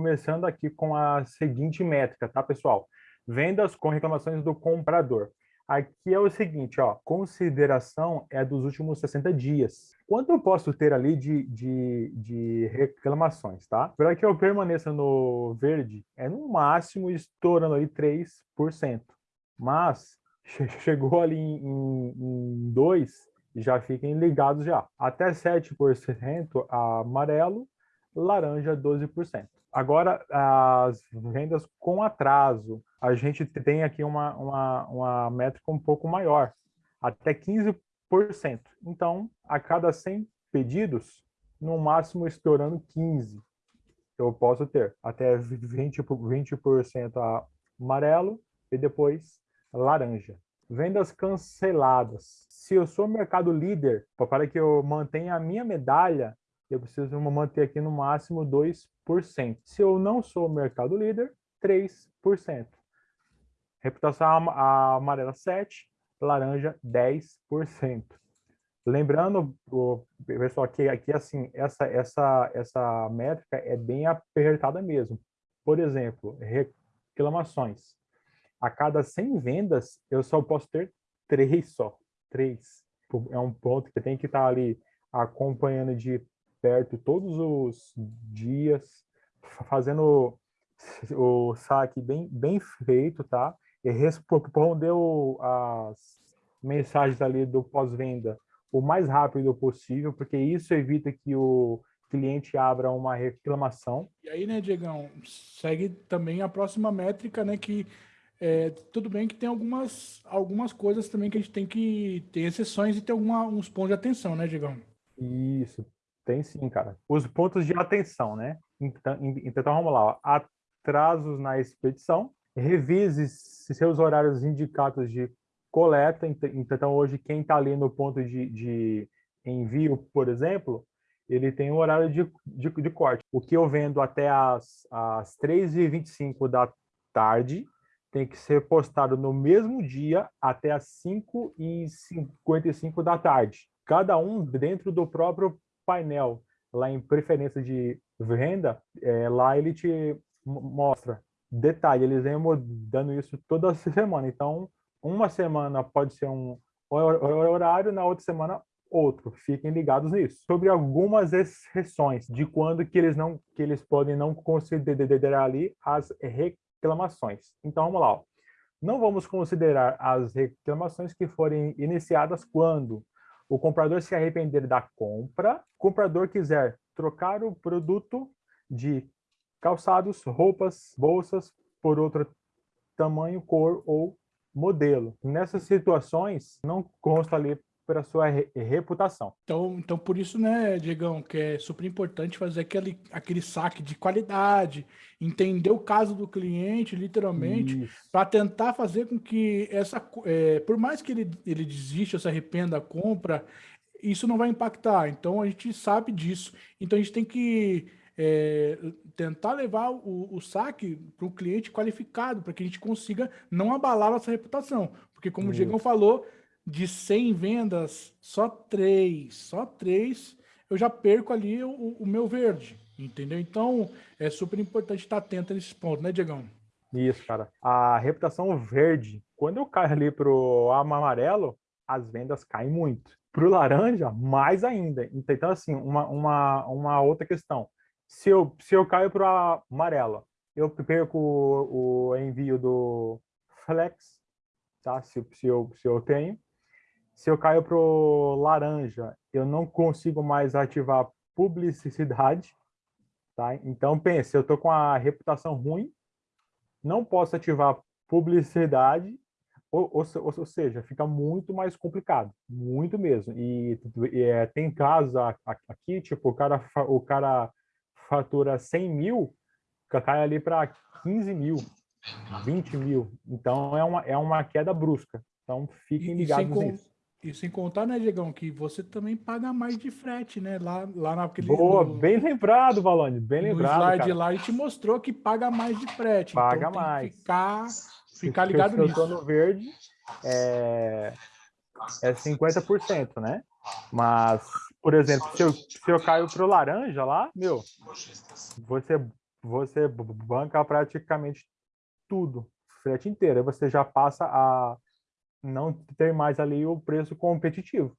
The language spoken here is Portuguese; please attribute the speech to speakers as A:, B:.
A: começando aqui com a seguinte métrica, tá, pessoal? Vendas com reclamações do comprador. Aqui é o seguinte, ó, consideração é dos últimos 60 dias. Quanto eu posso ter ali de, de, de reclamações, tá? Para que eu permaneça no verde, é no máximo estourando aí 3%. Mas chegou ali em 2, já fiquem ligados já. Até 7% amarelo, laranja 12%. Agora, as vendas com atraso, a gente tem aqui uma, uma, uma métrica um pouco maior, até 15%. Então, a cada 100 pedidos, no máximo estourando 15, eu posso ter até 20%, 20 amarelo e depois laranja. Vendas canceladas. Se eu sou mercado líder, para que eu mantenha a minha medalha, eu preciso manter aqui no máximo 2%. Se eu não sou mercado líder, 3%. Reputação amarela 7%, laranja 10%. Lembrando, pessoal, que aqui assim, essa, essa, essa métrica é bem apertada mesmo. Por exemplo, reclamações. A cada 100 vendas, eu só posso ter três só. Três. É um ponto que tem que estar ali acompanhando de perto todos os dias, fazendo o saque bem, bem feito, tá? E respondeu as mensagens ali do pós-venda o mais rápido possível, porque isso evita que o cliente abra uma reclamação.
B: E aí, né, Diegão, segue também a próxima métrica, né, que é, tudo bem que tem algumas, algumas coisas também que a gente tem que ter exceções e ter alguma, uns pontos de atenção, né, Diegão?
A: Isso, tem sim, cara. Os pontos de atenção, né? Então, então vamos lá. Atrasos na expedição. Revise seus horários indicados de coleta. Então, hoje, quem está ali no ponto de, de, envio, por exemplo, ele tem um horário de, de, de corte. O que eu vendo até as, as 3h25 da tarde tem que ser postado no mesmo dia até as 5h55 da tarde. Cada um dentro do próprio painel lá em preferência de venda, é, lá ele te mostra detalhe, eles vêm mudando isso toda semana. Então, uma semana pode ser um horário, na outra semana outro. Fiquem ligados nisso. Sobre algumas exceções de quando que eles não que eles podem não considerar ali as reclamações. Então, vamos lá. Ó. Não vamos considerar as reclamações que forem iniciadas quando o comprador se arrepender da compra, o comprador quiser trocar o produto de calçados, roupas, bolsas por outro tamanho, cor ou modelo. Nessas situações, não consta ali para sua reputação.
B: Então, então, por isso, né, Diegão, que é super importante fazer aquele, aquele saque de qualidade, entender o caso do cliente, literalmente, para tentar fazer com que essa, é, por mais que ele, ele desista, se arrependa da compra, isso não vai impactar. Então, a gente sabe disso. Então, a gente tem que é, tentar levar o, o saque para o cliente qualificado, para que a gente consiga não abalar nossa reputação. Porque, como isso. o Diegão falou, de 100 vendas, só três, só três, eu já perco ali o, o meu verde, entendeu? Então, é super importante estar atento nesse ponto, né, Diegão?
A: Isso, cara. A reputação verde, quando eu caio ali pro amarelo, as vendas caem muito. Pro laranja, mais ainda. Então, assim, uma, uma, uma outra questão. Se eu, se eu caio pro amarelo, eu perco o, o envio do Flex, tá? Se, se, eu, se eu tenho se eu caio para o laranja, eu não consigo mais ativar publicidade, tá? Então, pense, eu estou com a reputação ruim, não posso ativar publicidade, ou, ou, ou, seja, fica muito mais complicado, muito mesmo. E, e é, tem casos aqui, tipo, o cara, o cara fatura 100 mil, cai ali para 15 mil, 20 mil. Então, é uma, é uma queda brusca. Então, fiquem ligados nisso.
B: E sem contar, né, Diegão, que você também paga mais de frete, né? Lá, lá naquele.
A: Boa, no, bem lembrado, Valone, bem lembrado. No slide
B: cara. lá, a gente mostrou que paga mais de frete.
A: Então paga então, mais.
B: ficar, ficar ligado
A: se
B: nisso.
A: Se eu no verde, é, é 50%, né? Mas, por exemplo, se eu, se eu caio pro laranja lá, meu, você você banca praticamente tudo, frete inteiro. Aí você já passa a não ter mais ali o preço competitivo.